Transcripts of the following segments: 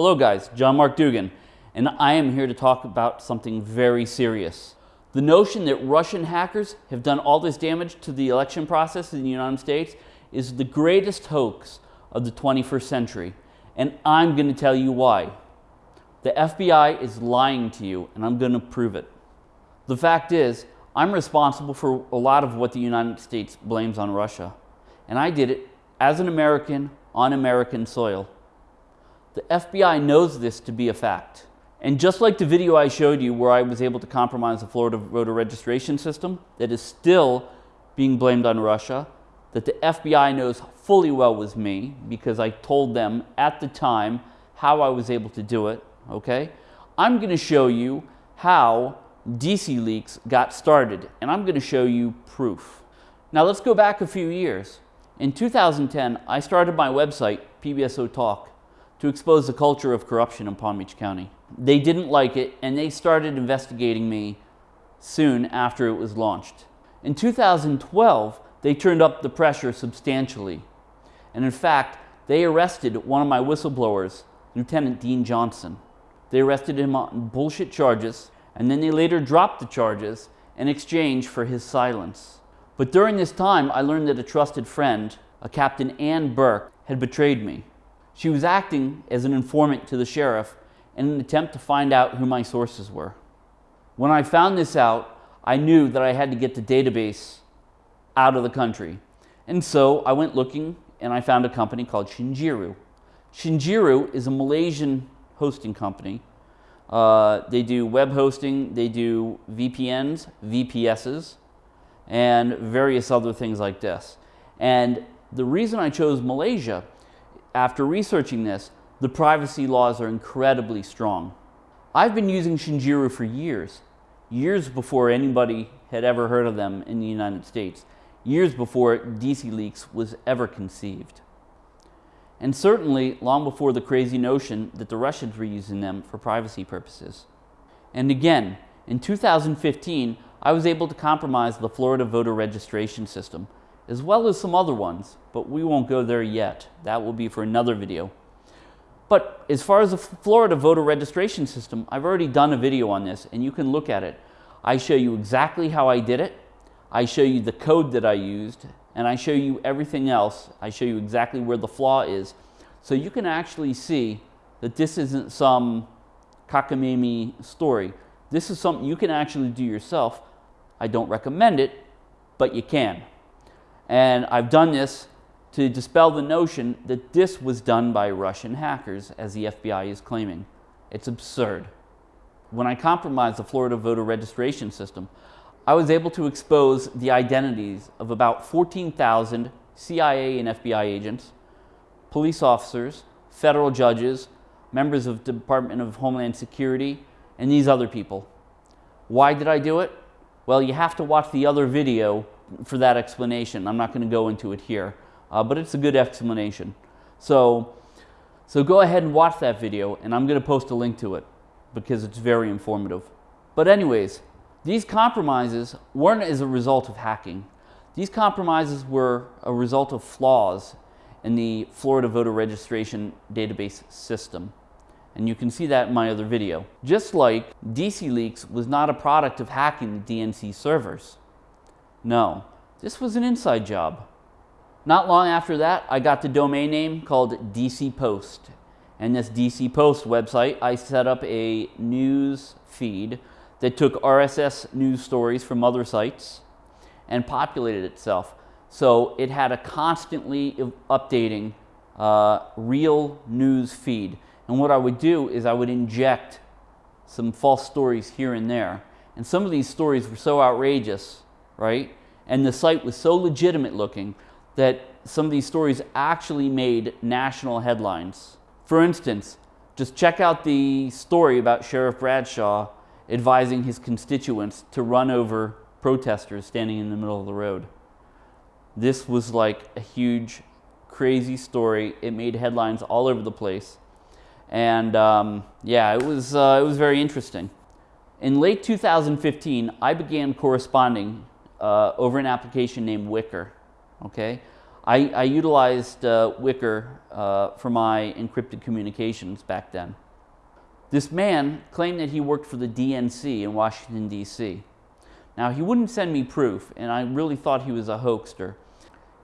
Hello guys, John Mark Dougan, and I am here to talk about something very serious. The notion that Russian hackers have done all this damage to the election process in the United States is the greatest hoax of the 21st century, and I'm going to tell you why. The FBI is lying to you, and I'm going to prove it. The fact is, I'm responsible for a lot of what the United States blames on Russia, and I did it as an American on American soil. The FBI knows this to be a fact. And just like the video I showed you where I was able to compromise the Florida voter registration system that is still being blamed on Russia, that the FBI knows fully well was me because I told them at the time how I was able to do it, okay? I'm going to show you how DC Leaks got started, and I'm going to show you proof. Now let's go back a few years. In 2010, I started my website, PBSO Talk, to expose the culture of corruption in Palm Beach County. They didn't like it and they started investigating me soon after it was launched. In 2012, they turned up the pressure substantially. And in fact, they arrested one of my whistleblowers, Lieutenant Dean Johnson. They arrested him on bullshit charges and then they later dropped the charges in exchange for his silence. But during this time, I learned that a trusted friend, a Captain Ann Burke, had betrayed me. She was acting as an informant to the sheriff in an attempt to find out who my sources were. When I found this out, I knew that I had to get the database out of the country. And so I went looking and I found a company called Shinjiru. Shinjiru is a Malaysian hosting company. Uh, they do web hosting, they do VPNs, VPSs, and various other things like this. And the reason I chose Malaysia after researching this, the privacy laws are incredibly strong. I've been using Shinjiru for years, years before anybody had ever heard of them in the United States, years before DC Leaks was ever conceived. And certainly long before the crazy notion that the Russians were using them for privacy purposes. And again, in 2015, I was able to compromise the Florida voter registration system as well as some other ones, but we won't go there yet. That will be for another video. But as far as the Florida voter registration system, I've already done a video on this and you can look at it. I show you exactly how I did it. I show you the code that I used and I show you everything else. I show you exactly where the flaw is. So you can actually see that this isn't some cockamamie story. This is something you can actually do yourself. I don't recommend it, but you can. And I've done this to dispel the notion that this was done by Russian hackers, as the FBI is claiming. It's absurd. When I compromised the Florida voter registration system, I was able to expose the identities of about 14,000 CIA and FBI agents, police officers, federal judges, members of the Department of Homeland Security, and these other people. Why did I do it? Well, you have to watch the other video for that explanation. I'm not going to go into it here, uh, but it's a good explanation. So, so go ahead and watch that video, and I'm going to post a link to it because it's very informative. But anyways, these compromises weren't as a result of hacking. These compromises were a result of flaws in the Florida voter registration database system. And you can see that in my other video. Just like DC Leaks was not a product of hacking the DNC servers. No, this was an inside job. Not long after that, I got the domain name called DC Post. And this DC Post website, I set up a news feed that took RSS news stories from other sites and populated itself. So it had a constantly updating uh, real news feed. And what I would do is I would inject some false stories here and there. And some of these stories were so outrageous right? And the site was so legitimate looking that some of these stories actually made national headlines. For instance, just check out the story about Sheriff Bradshaw advising his constituents to run over protesters standing in the middle of the road. This was like a huge, crazy story. It made headlines all over the place. And um, yeah, it was, uh, it was very interesting. In late 2015, I began corresponding uh, over an application named Wickr. Okay, I, I utilized uh, Wickr uh, for my encrypted communications back then. This man claimed that he worked for the DNC in Washington, D.C. Now, he wouldn't send me proof, and I really thought he was a hoaxer.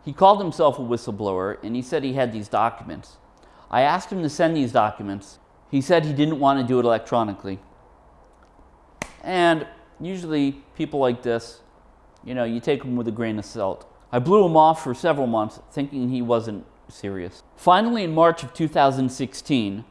He called himself a whistleblower, and he said he had these documents. I asked him to send these documents. He said he didn't want to do it electronically. And usually, people like this, you know, you take them with a grain of salt. I blew him off for several months, thinking he wasn't serious. Finally, in March of 2016,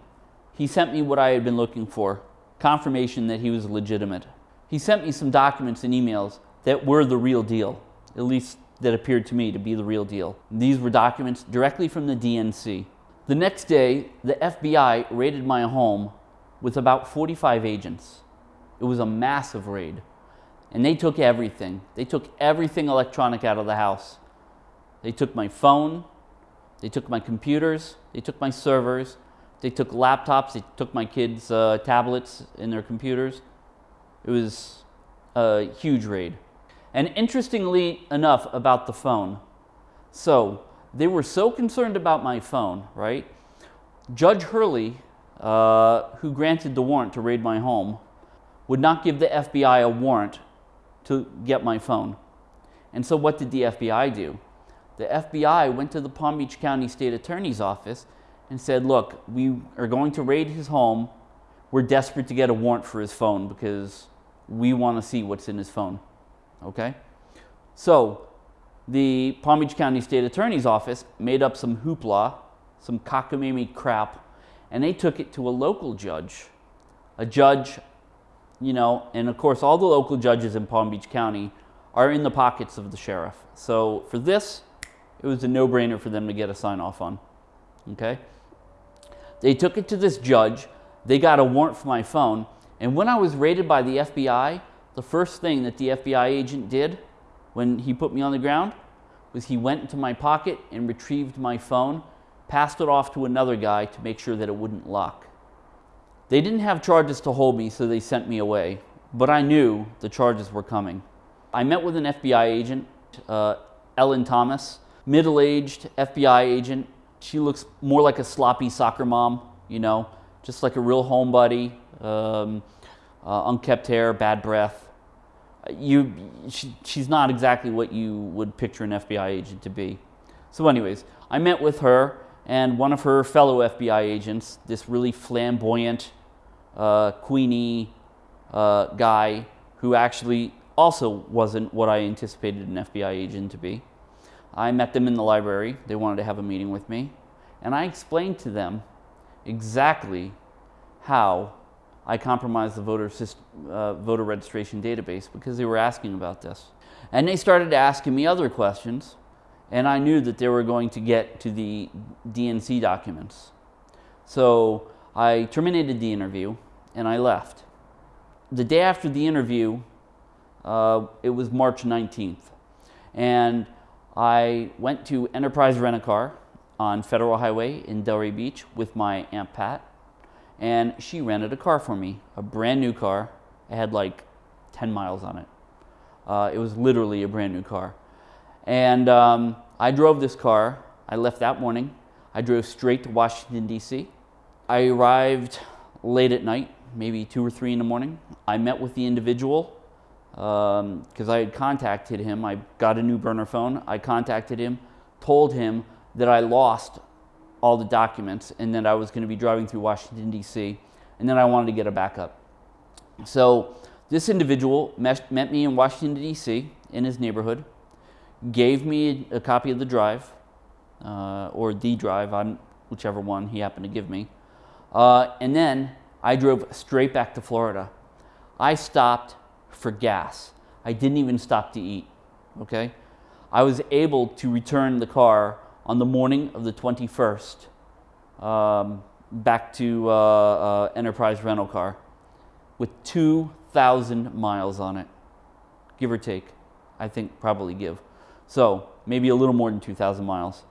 he sent me what I had been looking for confirmation that he was legitimate. He sent me some documents and emails that were the real deal, at least that appeared to me to be the real deal. These were documents directly from the DNC. The next day, the FBI raided my home with about 45 agents. It was a massive raid. And they took everything. They took everything electronic out of the house. They took my phone, they took my computers, they took my servers, they took laptops, they took my kids' uh, tablets and their computers. It was a huge raid. And interestingly enough about the phone, so they were so concerned about my phone, right? Judge Hurley, uh, who granted the warrant to raid my home, would not give the FBI a warrant to get my phone. And so what did the FBI do? The FBI went to the Palm Beach County State Attorney's Office and said, look, we are going to raid his home. We're desperate to get a warrant for his phone because we want to see what's in his phone. Okay? So the Palm Beach County State Attorney's Office made up some hoopla, some cockamamie crap, and they took it to a local judge, a judge you know, and of course, all the local judges in Palm Beach County are in the pockets of the sheriff. So for this, it was a no-brainer for them to get a sign off on. Okay? They took it to this judge. They got a warrant for my phone. And when I was raided by the FBI, the first thing that the FBI agent did when he put me on the ground was he went into my pocket and retrieved my phone, passed it off to another guy to make sure that it wouldn't lock. They didn't have charges to hold me, so they sent me away. But I knew the charges were coming. I met with an FBI agent, uh, Ellen Thomas, middle aged FBI agent. She looks more like a sloppy soccer mom, you know, just like a real homebody, um, uh, unkept hair, bad breath. You, she, she's not exactly what you would picture an FBI agent to be. So, anyways, I met with her and one of her fellow FBI agents, this really flamboyant, uh, Queenie uh, guy who actually also wasn't what I anticipated an FBI agent to be. I met them in the library. They wanted to have a meeting with me. And I explained to them exactly how I compromised the voter, uh, voter registration database because they were asking about this. And they started asking me other questions and I knew that they were going to get to the DNC documents. So I terminated the interview and I left. The day after the interview, uh, it was March 19th, and I went to Enterprise Rent-A-Car on Federal Highway in Delray Beach with my Aunt Pat, and she rented a car for me, a brand new car. It had like 10 miles on it. Uh, it was literally a brand new car. And um, I drove this car. I left that morning. I drove straight to Washington, D.C. I arrived late at night, maybe 2 or 3 in the morning. I met with the individual because um, I had contacted him. I got a new burner phone. I contacted him, told him that I lost all the documents and that I was going to be driving through Washington, D.C., and then I wanted to get a backup. So this individual met me in Washington, D.C., in his neighborhood gave me a copy of the drive, uh, or the drive, I'm, whichever one he happened to give me. Uh, and then I drove straight back to Florida. I stopped for gas. I didn't even stop to eat, okay? I was able to return the car on the morning of the 21st um, back to uh, uh Enterprise Rental Car with 2,000 miles on it, give or take. I think probably give. So maybe a little more than 2,000 miles.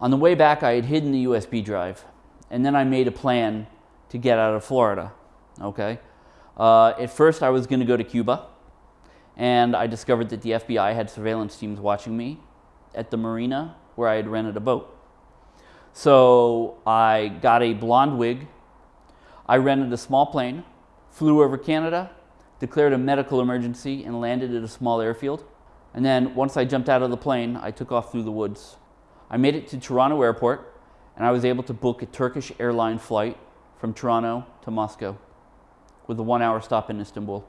On the way back, I had hidden the USB drive, and then I made a plan to get out of Florida. Okay. Uh, at first, I was going to go to Cuba, and I discovered that the FBI had surveillance teams watching me at the marina where I had rented a boat. So I got a blonde wig. I rented a small plane, flew over Canada, declared a medical emergency, and landed at a small airfield. And then once I jumped out of the plane, I took off through the woods. I made it to Toronto Airport, and I was able to book a Turkish airline flight from Toronto to Moscow with a one hour stop in Istanbul.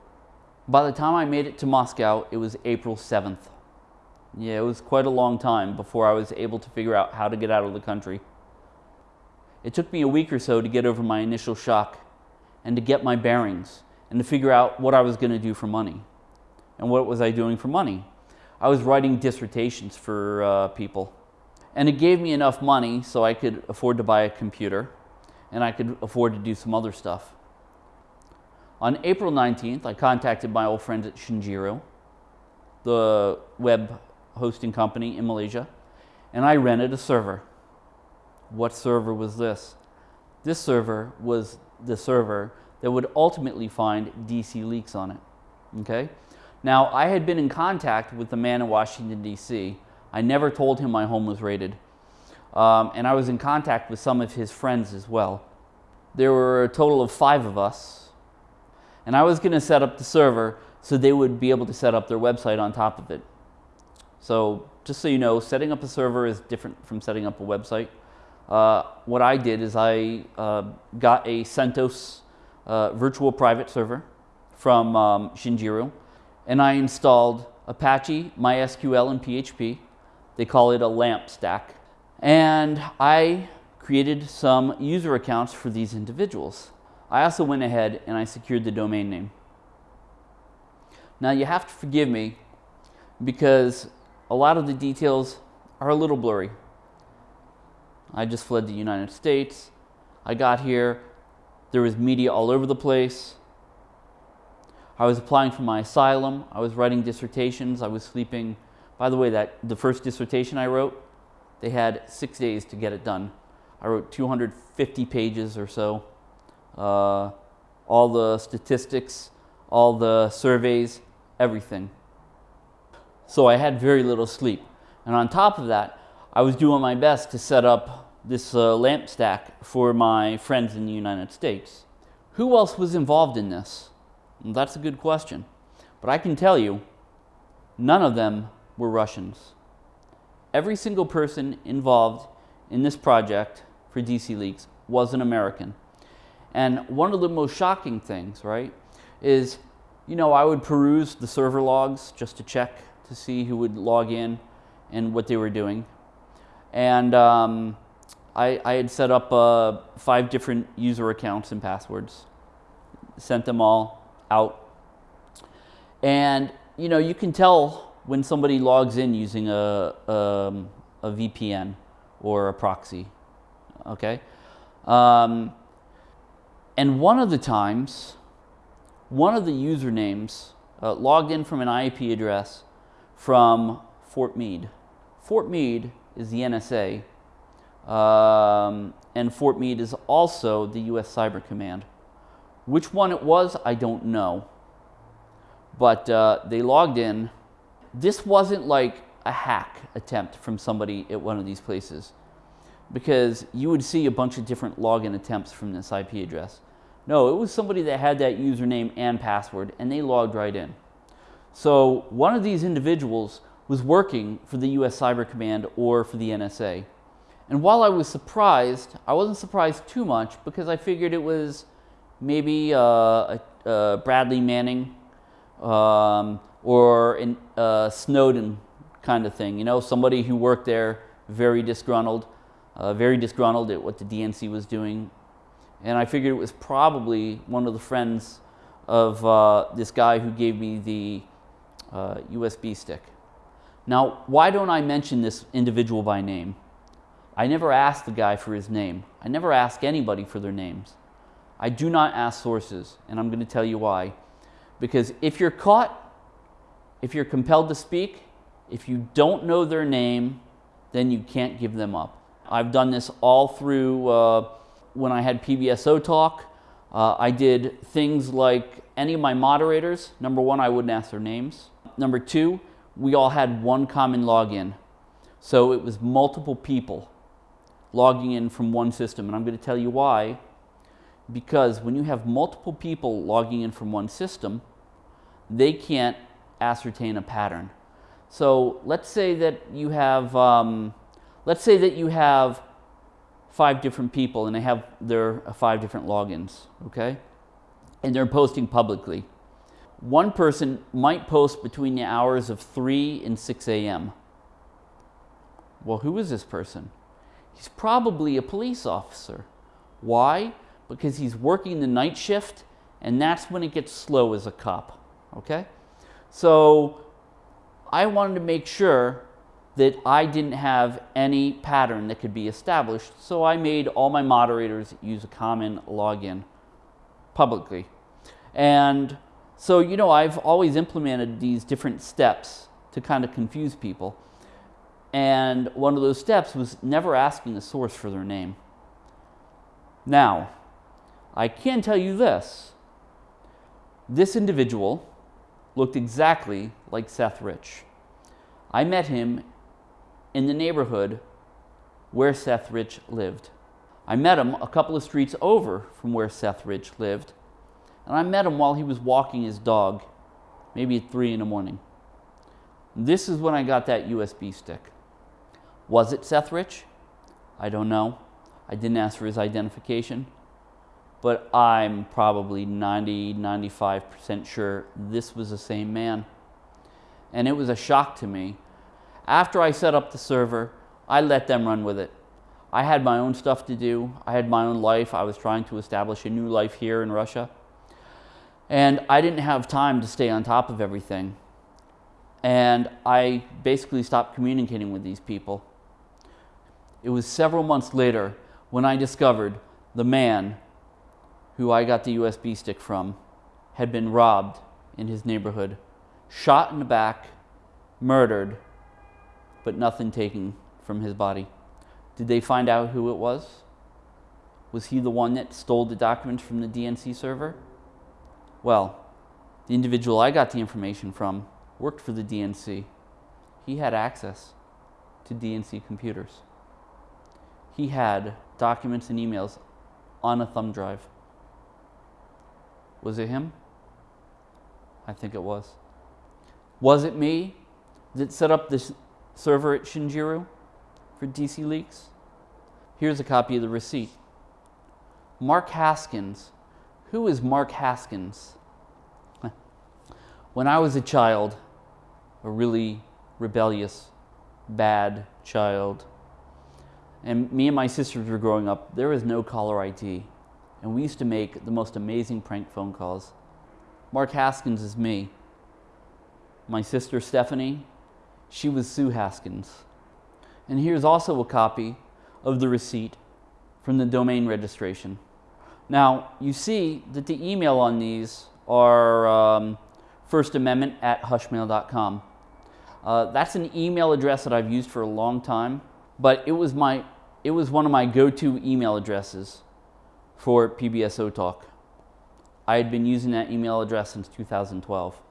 By the time I made it to Moscow, it was April 7th. Yeah, it was quite a long time before I was able to figure out how to get out of the country. It took me a week or so to get over my initial shock and to get my bearings and to figure out what I was going to do for money. And what was I doing for money? I was writing dissertations for uh, people. And it gave me enough money so I could afford to buy a computer and I could afford to do some other stuff. On April 19th, I contacted my old friends at Shinjiru, the web hosting company in Malaysia, and I rented a server. What server was this? This server was the server that would ultimately find DC leaks on it. Okay? Now, I had been in contact with the man in Washington, D.C. I never told him my home was raided. Um, and I was in contact with some of his friends as well. There were a total of five of us and I was going to set up the server so they would be able to set up their website on top of it. So just so you know, setting up a server is different from setting up a website. Uh, what I did is I uh, got a CentOS uh, virtual private server from um, Shinjiru, and I installed Apache, MySQL, and PHP. They call it a LAMP stack. And I created some user accounts for these individuals. I also went ahead and I secured the domain name. Now you have to forgive me because a lot of the details are a little blurry. I just fled the United States. I got here. There was media all over the place. I was applying for my asylum. I was writing dissertations. I was sleeping. By the way, that the first dissertation I wrote, they had six days to get it done. I wrote 250 pages or so uh, all the statistics, all the surveys, everything. So I had very little sleep. And on top of that, I was doing my best to set up this uh, lamp stack for my friends in the United States. Who else was involved in this? That's a good question. But I can tell you, none of them were Russians. Every single person involved in this project for DC Leaks was an American. And one of the most shocking things, right, is, you know, I would peruse the server logs just to check to see who would log in and what they were doing. And um, I, I, had set up uh, five different user accounts and passwords, sent them all out. And, you know, you can tell when somebody logs in using a, um, a VPN or a proxy, okay? Um, and one of the times, one of the usernames uh, logged in from an IP address from Fort Meade. Fort Meade is the NSA, um, and Fort Meade is also the US Cyber Command. Which one it was, I don't know. But uh, they logged in. This wasn't like a hack attempt from somebody at one of these places because you would see a bunch of different login attempts from this IP address. No, it was somebody that had that username and password and they logged right in. So one of these individuals was working for the US Cyber Command or for the NSA. And while I was surprised, I wasn't surprised too much because I figured it was maybe uh, Bradley Manning um, or uh, Snowden kind of thing. You know, somebody who worked there, very disgruntled, uh, very disgruntled at what the DNC was doing and I figured it was probably one of the friends of uh, this guy who gave me the uh, USB stick. Now, why don't I mention this individual by name? I never asked the guy for his name. I never ask anybody for their names. I do not ask sources, and I'm going to tell you why. Because if you're caught, if you're compelled to speak, if you don't know their name, then you can't give them up. I've done this all through uh, when I had PBSO talk, uh, I did things like any of my moderators, number one, I wouldn't ask their names. Number two, we all had one common login. So it was multiple people logging in from one system. And I'm going to tell you why. Because when you have multiple people logging in from one system, they can't ascertain a pattern. So let's say that you have, um, let's say that you have five different people and they have their uh, five different logins, okay? And they're posting publicly. One person might post between the hours of 3 and 6 a.m. Well, who is this person? He's probably a police officer. Why? Because he's working the night shift and that's when it gets slow as a cop, okay? So I wanted to make sure that I didn't have any pattern that could be established, so I made all my moderators use a common login publicly. And so, you know, I've always implemented these different steps to kind of confuse people. And one of those steps was never asking the source for their name. Now, I can tell you this. This individual looked exactly like Seth Rich. I met him in the neighborhood where Seth Rich lived. I met him a couple of streets over from where Seth Rich lived, and I met him while he was walking his dog, maybe at 3 in the morning. This is when I got that USB stick. Was it Seth Rich? I don't know. I didn't ask for his identification, but I'm probably 90, 95% sure this was the same man. And it was a shock to me after I set up the server, I let them run with it. I had my own stuff to do. I had my own life. I was trying to establish a new life here in Russia. And I didn't have time to stay on top of everything. And I basically stopped communicating with these people. It was several months later when I discovered the man who I got the USB stick from had been robbed in his neighborhood, shot in the back, murdered, but nothing taken from his body. Did they find out who it was? Was he the one that stole the documents from the DNC server? Well, the individual I got the information from worked for the DNC. He had access to DNC computers. He had documents and emails on a thumb drive. Was it him? I think it was. Was it me that set up this server at Shinjiru for DC leaks. Here's a copy of the receipt. Mark Haskins. Who is Mark Haskins? When I was a child, a really rebellious, bad child, and me and my sisters were growing up, there was no caller ID. And we used to make the most amazing prank phone calls. Mark Haskins is me. My sister Stephanie she was Sue Haskins. And here's also a copy of the receipt from the domain registration. Now, you see that the email on these are um, First Amendment at hushmail.com. Uh, that's an email address that I've used for a long time, but it was, my, it was one of my go-to email addresses for PBSO Talk. I had been using that email address since 2012.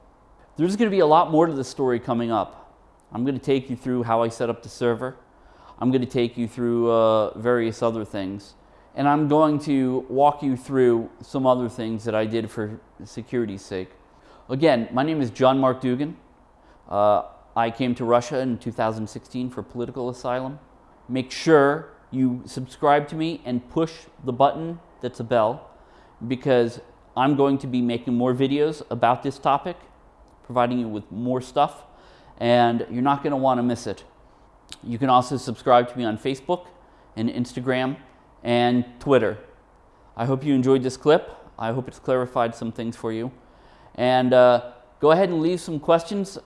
There's going to be a lot more to the story coming up. I'm going to take you through how I set up the server. I'm going to take you through uh, various other things. And I'm going to walk you through some other things that I did for security's sake. Again, my name is John Mark Dougan. Uh, I came to Russia in 2016 for political asylum. Make sure you subscribe to me and push the button that's a bell because I'm going to be making more videos about this topic, providing you with more stuff and you're not going to want to miss it. You can also subscribe to me on Facebook and Instagram and Twitter. I hope you enjoyed this clip. I hope it's clarified some things for you. And uh, go ahead and leave some questions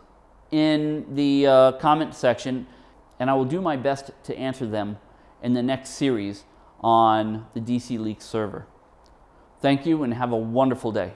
in the uh, comment section, and I will do my best to answer them in the next series on the DC Leaks server. Thank you and have a wonderful day.